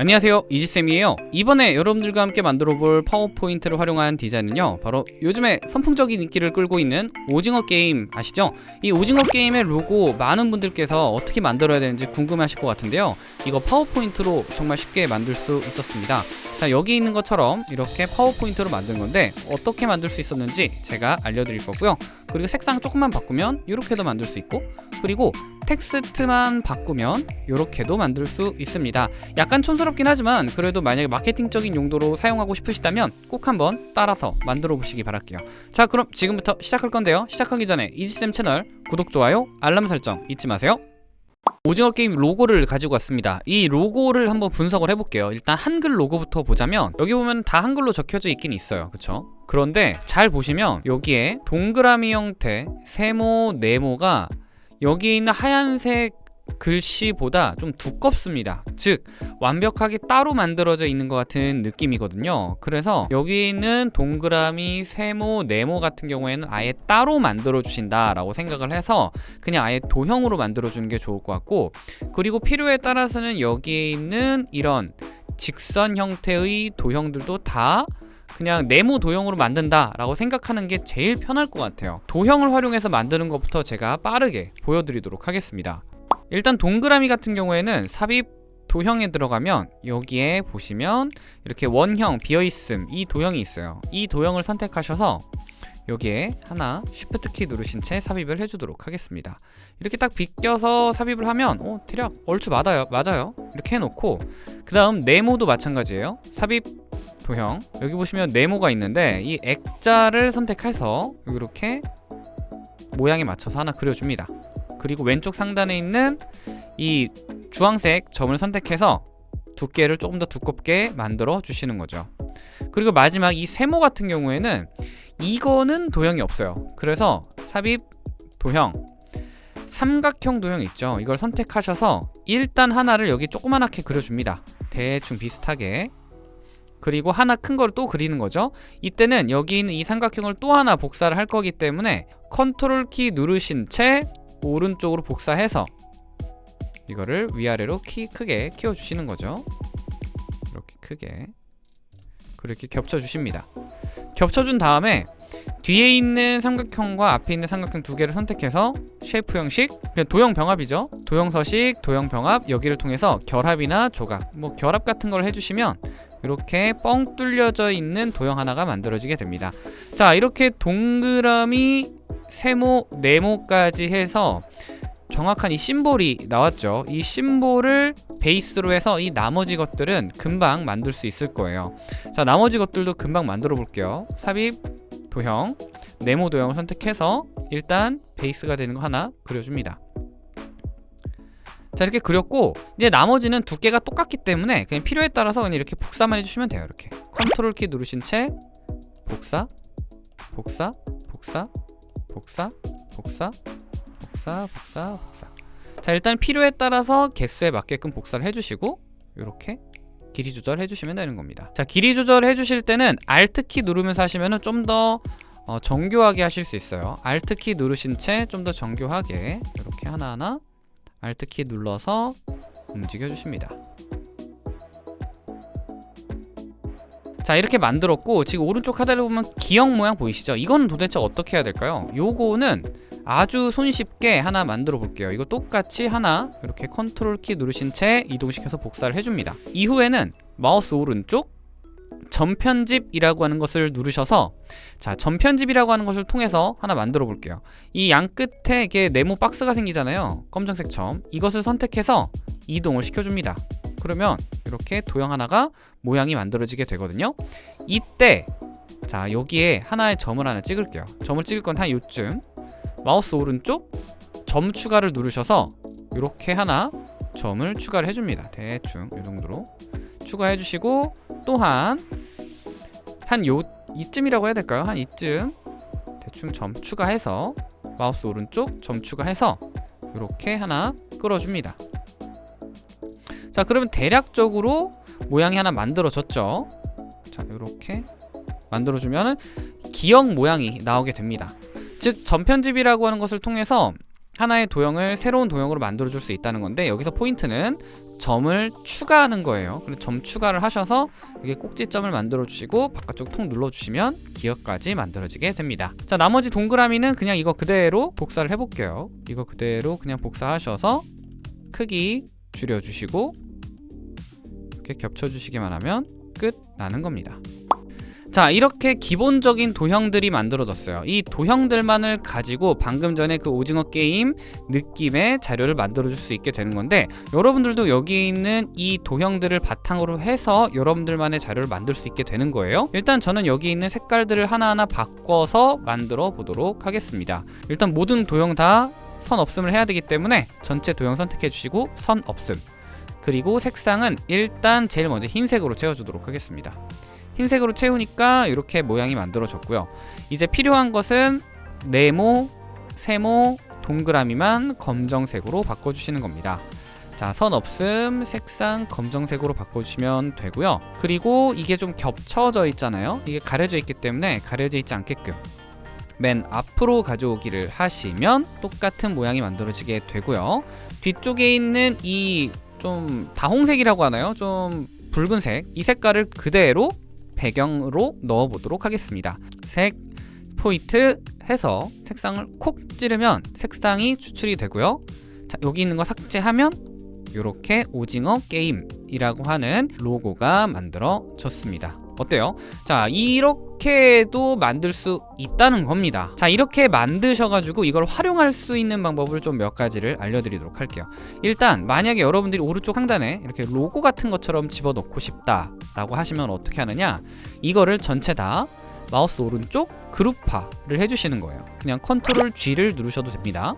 안녕하세요. 이지쌤이에요. 이번에 여러분들과 함께 만들어볼 파워포인트를 활용한 디자인은요 바로 요즘에 선풍적인 인기를 끌고 있는 오징어 게임 아시죠? 이 오징어 게임의 로고 많은 분들께서 어떻게 만들어야 되는지 궁금하실 것 같은데요. 이거 파워포인트로 정말 쉽게 만들 수 있었습니다. 자 여기 있는 것처럼 이렇게 파워포인트로 만든 건데 어떻게 만들 수 있었는지 제가 알려드릴 거고요. 그리고 색상 조금만 바꾸면 이렇게도 만들 수 있고 그리고 텍스트만 바꾸면 이렇게도 만들 수 있습니다. 약간 촌스럽긴 하지만 그래도 만약에 마케팅적인 용도로 사용하고 싶으시다면 꼭 한번 따라서 만들어 보시기 바랄게요. 자 그럼 지금부터 시작할 건데요. 시작하기 전에 이지쌤 채널 구독, 좋아요, 알람 설정 잊지 마세요. 오징어 게임 로고를 가지고 왔습니다. 이 로고를 한번 분석을 해볼게요. 일단 한글 로고부터 보자면 여기 보면 다 한글로 적혀져 있긴 있어요. 그쵸? 그런데 잘 보시면 여기에 동그라미 형태 세모 네모가 여기에 있는 하얀색 글씨보다 좀 두껍습니다. 즉 완벽하게 따로 만들어져 있는 것 같은 느낌이거든요. 그래서 여기 있는 동그라미, 세모, 네모 같은 경우에는 아예 따로 만들어 주신다 라고 생각을 해서 그냥 아예 도형으로 만들어 주는 게 좋을 것 같고 그리고 필요에 따라서는 여기에 있는 이런 직선 형태의 도형들도 다 그냥 네모 도형으로 만든다 라고 생각하는 게 제일 편할 것 같아요. 도형을 활용해서 만드는 것부터 제가 빠르게 보여드리도록 하겠습니다. 일단 동그라미 같은 경우에는 삽입 도형에 들어가면 여기에 보시면 이렇게 원형 비어있음 이 도형이 있어요. 이 도형을 선택하셔서 여기에 하나 쉬프트 키 누르신 채 삽입을 해주도록 하겠습니다. 이렇게 딱 비껴서 삽입을 하면 어 대략 얼추 맞아요 맞아요. 이렇게 해놓고 그 다음 네모도 마찬가지예요. 삽입 도형. 여기 보시면 네모가 있는데 이 액자를 선택해서 이렇게 모양에 맞춰서 하나 그려줍니다. 그리고 왼쪽 상단에 있는 이 주황색 점을 선택해서 두께를 조금 더 두껍게 만들어 주시는 거죠. 그리고 마지막 이 세모 같은 경우에는 이거는 도형이 없어요. 그래서 삽입 도형 삼각형 도형 있죠. 이걸 선택하셔서 일단 하나를 여기 조그만하게 그려줍니다. 대충 비슷하게 그리고 하나 큰 걸 또 그리는 거죠. 이때는 여기 있는 이 삼각형을 또 하나 복사를 할 거기 때문에 컨트롤 키 누르신 채 오른쪽으로 복사해서 이거를 위아래로 키 크게 키워주시는 거죠. 이렇게 크게. 그렇게 겹쳐주십니다. 겹쳐준 다음에 뒤에 있는 삼각형과 앞에 있는 삼각형 두 개를 선택해서 shape 형식 도형 병합이죠. 도형 서식, 도형 병합 여기를 통해서 결합이나 조각 뭐 결합 같은 걸 해주시면 이렇게 뻥 뚫려져 있는 도형 하나가 만들어지게 됩니다. 자 이렇게 동그라미 세모, 네모까지 해서 정확한 이 심볼이 나왔죠. 이 심볼을 베이스로 해서 이 나머지 것들은 금방 만들 수 있을 거예요. 자 나머지 것들도 금방 만들어 볼게요. 삽입 도형 네모 도형을 선택해서 일단 베이스가 되는 거 하나 그려줍니다 자 이렇게 그렸고 이제 나머지는 두께가 똑같기 때문에 그냥 필요에 따라서 그냥 이렇게 복사만 해주시면 돼요 이렇게. 컨트롤 키 누르신 채 복사 복사 복사 복사 복사 복사 복사 복사. 자 일단 필요에 따라서 개수에 맞게끔 복사를 해주시고 이렇게 길이 조절 해 주시면 되는 겁니다. 자 길이 조절 해 주실 때는 Alt키 누르면서 하시면 좀더 어, 정교하게 하실 수 있어요. Alt키 누르신 채 좀 더 정교하게 이렇게 하나하나 Alt키 눌러서 움직여 주십니다 자 이렇게 만들었고 지금 오른쪽 하단에 보면 기역 모양 보이시죠? 이거는 도대체 어떻게 해야 될까요? 요거는 아주 손쉽게 하나 만들어 볼게요 이거 똑같이 하나 이렇게 컨트롤 키 누르신 채 이동시켜서 복사를 해줍니다 이후에는 마우스 오른쪽 점편집이라고 하는 것을 누르셔서 자 점편집이라고 하는 것을 통해서 하나 만들어 볼게요. 이 양 끝에 이게 네모 박스가 생기잖아요. 검정색 점. 이것을 선택해서 이동을 시켜줍니다. 그러면 이렇게 도형 하나가 모양이 만들어지게 되거든요. 이때 자 여기에 하나의 점을 하나 찍을게요. 점을 찍을 건 한 요쯤. 마우스 오른쪽 점 추가를 누르셔서 이렇게 하나 점을 추가를 해줍니다. 대충 이 정도로 추가해 주시고 또한 한 요 이쯤이라고 해야 될까요? 한 이쯤 대충 점 추가해서 마우스 오른쪽 점 추가해서 이렇게 하나 끌어줍니다. 자 그러면 대략적으로 모양이 하나 만들어졌죠? 자 이렇게 만들어주면 기역 모양이 나오게 됩니다. 즉 전편집이라고 하는 것을 통해서 하나의 도형을 새로운 도형으로 만들어줄 수 있다는 건데 여기서 포인트는 점을 추가하는 거예요. 그래서 점 추가를 하셔서 이게 꼭지점을 만들어 주시고 바깥쪽 통 눌러 주시면 기억까지 만들어지게 됩니다. 자, 나머지 동그라미는 그냥 이거 그대로 복사를 해 볼게요. 이거 그대로 그냥 복사하셔서 크기 줄여 주시고 이렇게 겹쳐 주시기만 하면 끝 나는 겁니다. 자 이렇게 기본적인 도형들이 만들어졌어요. 이 도형들만을 가지고 방금 전에 그 오징어 게임 느낌의 자료를 만들어 줄 수 있게 되는 건데 여러분들도 여기 있는 이 도형들을 바탕으로 해서 여러분들만의 자료를 만들 수 있게 되는 거예요. 일단 저는 여기 있는 색깔들을 하나하나 바꿔서 만들어 보도록 하겠습니다. 일단 모든 도형 다 선 없음을 해야 되기 때문에 전체 도형 선택해 주시고 선 없음. 그리고 색상은 일단 제일 먼저 흰색으로 채워주도록 하겠습니다 흰색으로 채우니까 이렇게 모양이 만들어졌고요. 이제 필요한 것은 네모, 세모, 동그라미만 검정색으로 바꿔주시는 겁니다. 자, 선 없음, 색상 검정색으로 바꿔주시면 되고요. 그리고 이게 좀 겹쳐져 있잖아요. 이게 가려져 있기 때문에 가려져 있지 않게끔 맨 앞으로 가져오기를 하시면 똑같은 모양이 만들어지게 되고요. 뒤쪽에 있는 이 좀 다홍색이라고 하나요? 좀 붉은색 이 색깔을 그대로 배경으로 넣어 보도록 하겠습니다. 색 포인트 해서 색상을 콕 찌르면 색상이 추출이 되고요. 자 여기 있는 거 삭제하면 이렇게 오징어 게임이라고 하는 로고가 만들어졌습니다. 어때요? 자 이렇게 도 만들 수 있다는 겁니다. 자 이렇게 만드셔가지고 이걸 활용할 수 있는 방법을 좀 몇 가지를 알려드리도록 할게요. 일단 만약에 여러분들이 오른쪽 상단에 이렇게 로고 같은 것처럼 집어넣고 싶다 라고 하시면 어떻게 하느냐? 이거를 전체 다 마우스 오른쪽 그룹화를 해주시는 거예요. 그냥 컨트롤 G를 누르셔도 됩니다.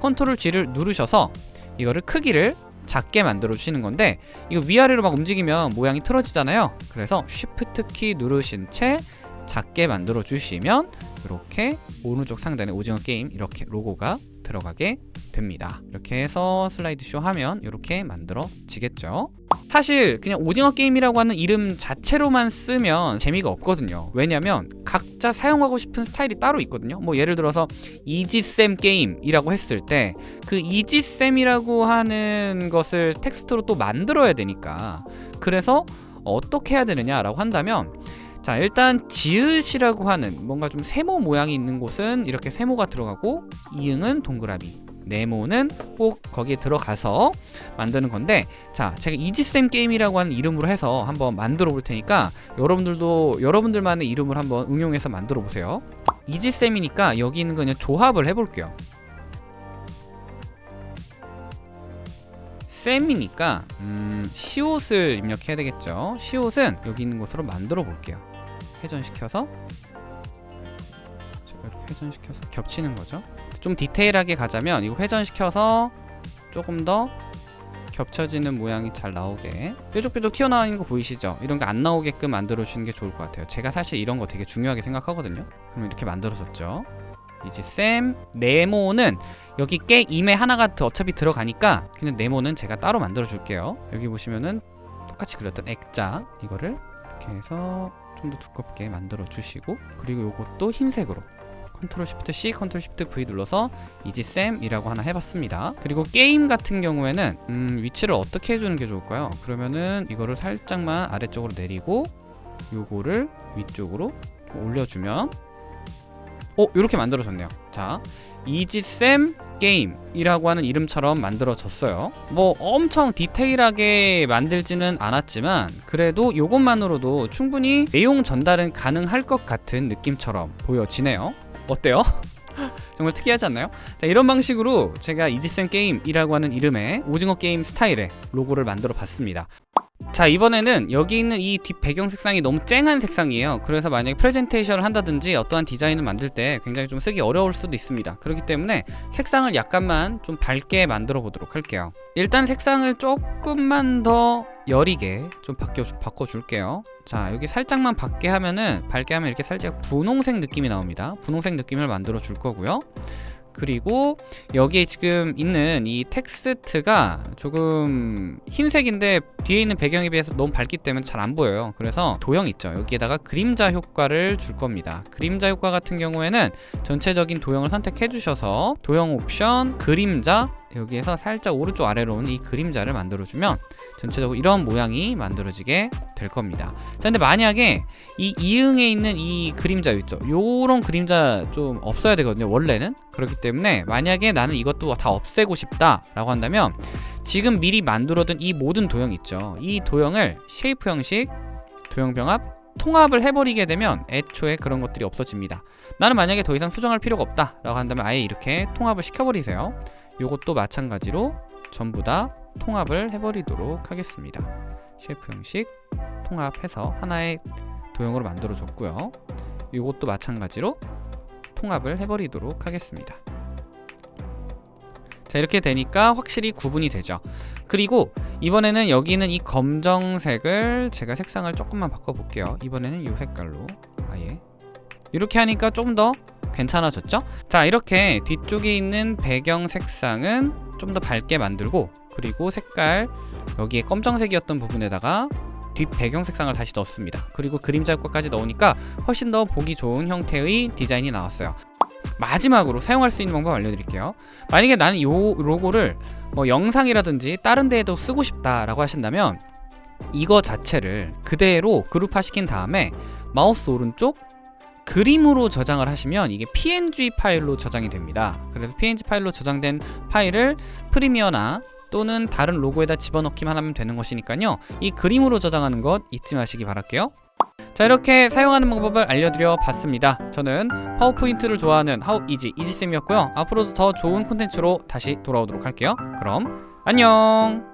컨트롤 G를 누르셔서 이거를 크기를 작게 만들어 주시는 건데 이거 위아래로 막 움직이면 모양이 틀어지잖아요. 그래서 쉬프트 키 누르신 채 작게 만들어 주시면 이렇게 오른쪽 상단에 오징어 게임 이렇게 로고가 들어가게 됩니다. 이렇게 해서 슬라이드 쇼 하면 이렇게 만들어지겠죠. 사실 그냥 오징어 게임이라고 하는 이름 자체로만 쓰면 재미가 없거든요. 왜냐면 각자 사용하고 싶은 스타일이 따로 있거든요. 뭐 예를 들어서 이지쌤 게임이라고 했을 때 그 이지쌤이라고 하는 것을 텍스트로 또 만들어야 되니까 그래서 어떻게 해야 되느냐라고 한다면 자 일단 지읒이라고 하는 뭔가 좀 세모 모양이 있는 곳은 이렇게 세모가 들어가고 이응은 동그라미 네모는 꼭 거기에 들어가서 만드는 건데 자 제가 이지쌤 게임이라고 하는 이름으로 해서 한번 만들어 볼 테니까 여러분들도 여러분들만의 이름을 한번 응용해서 만들어 보세요. 이지쌤이니까 여기 있는 거 그냥 조합을 해볼게요. 쌤이니까 음, 시옷을 입력해야 되겠죠. 시옷은 여기 있는 곳으로 만들어 볼게요 회전시켜서 제가 이렇게 회전시켜서 겹치는 거죠. 좀 디테일하게 가자면 이거 회전시켜서 조금 더 겹쳐지는 모양이 잘 나오게. 뾰족뾰족 튀어나오는 거 보이시죠? 이런 게안 나오게끔 만들어 주는 게 좋을 것 같아요. 제가 사실 이런 거 되게 중요하게 생각하거든요. 그럼 이렇게 만들어졌죠. 이제 쌤 네모는 여기 게임에 하나가 더 어차피 들어가니까 그냥 네모는 제가 따로 만들어 줄게요. 여기 보시면은 똑같이 그렸던 액자 이거를 이렇게 해서 좀 더 두껍게 만들어 주시고 그리고 요것도 흰색으로 컨트롤 shift C, 컨트롤 shift V 눌러서 이지쌤이라고 하나 해봤습니다. 그리고 게임 같은 경우에는 음, 위치를 어떻게 해주는 게 좋을까요? 그러면은 이거를 살짝만 아래쪽으로 내리고 요거를 위쪽으로 올려주면 어? 이렇게 만들어졌네요. 자, 이지쌤 게임이라고 하는 이름처럼 만들어졌어요. 뭐 엄청 디테일하게 만들지는 않았지만 그래도 이것만으로도 충분히 내용 전달은 가능할 것 같은 느낌처럼 보여지네요. 어때요? 정말 특이하지 않나요? 자 이런 방식으로 제가 이지쌤 게임이라고 하는 이름의 오징어 게임 스타일의 로고를 만들어 봤습니다 자 이번에는 여기 있는 이 뒷 배경 색상이 너무 쨍한 색상이에요. 그래서 만약에 프레젠테이션을 한다든지 어떠한 디자인을 만들 때 굉장히 좀 쓰기 어려울 수도 있습니다. 그렇기 때문에 색상을 약간만 좀 밝게 만들어 보도록 할게요. 일단 색상을 조금만 더 여리게 좀 바뀌어, 바꿔줄게요. 자 여기 살짝만 밝게 하면은 밝게 하면 이렇게 살짝 분홍색 느낌이 나옵니다. 분홍색 느낌을 만들어 줄 거고요 그리고 여기에 지금 있는 이 텍스트가 조금 흰색인데 뒤에 있는 배경에 비해서 너무 밝기 때문에 잘 안 보여요. 그래서 도형 있죠. 여기에다가 그림자 효과를 줄 겁니다. 그림자 효과 같은 경우에는 전체적인 도형을 선택해 주셔서 도형 옵션 그림자 여기에서 살짝 오른쪽 아래로 온이 그림자를 만들어주면 전체적으로 이런 모양이 만들어지게 될 겁니다. 자 근데 만약에 이 이응에 있는 이 그림자 있죠? 요런 그림자 좀 없어야 되거든요 원래는. 그렇기 때문에 만약에 나는 이것도 다 없애고 싶다 라고 한다면 지금 미리 만들어둔 이 모든 도형 있죠? 이 도형을 shape 형식 도형 병합 통합을 해버리게 되면 애초에 그런 것들이 없어집니다. 나는 만약에 더 이상 수정할 필요가 없다 라고 한다면 아예 이렇게 통합을 시켜버리세요 요것도 마찬가지로 전부 다 통합을 해버리도록 하겠습니다. shape 형식 통합해서 하나의 도형으로 만들어 줬고요. 요것도 마찬가지로 통합을 해버리도록 하겠습니다. 자 이렇게 되니까 확실히 구분이 되죠. 그리고 이번에는 여기는 이 검정색을 제가 색상을 조금만 바꿔볼게요. 이번에는 이 색깔로 아예. 이렇게 하니까 좀 더 괜찮아졌죠? 자 이렇게 뒤쪽에 있는 배경 색상은 좀 더 밝게 만들고 그리고 색깔 여기에 검정색이었던 부분에다가 뒷 배경 색상을 다시 넣었습니다. 그리고 그림자 효과까지 넣으니까 훨씬 더 보기 좋은 형태의 디자인이 나왔어요. 마지막으로 사용할 수 있는 방법 알려드릴게요. 만약에 나는 이 로고를 뭐 영상이라든지 다른 데에도 쓰고 싶다라고 하신다면 이거 자체를 그대로 그룹화 시킨 다음에 마우스 오른쪽 그림으로 저장을 하시면 이게 png 파일로 저장이 됩니다. 그래서 png 파일로 저장된 파일을 프리미어나 또는 다른 로고에다 집어넣기만 하면 되는 것이니까요. 이 그림으로 저장하는 것 잊지 마시기 바랄게요. 자 이렇게 사용하는 방법을 알려드려 봤습니다. 저는 파워포인트를 좋아하는 하우 이지 이지쌤이었고요. 앞으로도 더 좋은 콘텐츠로 다시 돌아오도록 할게요. 그럼 안녕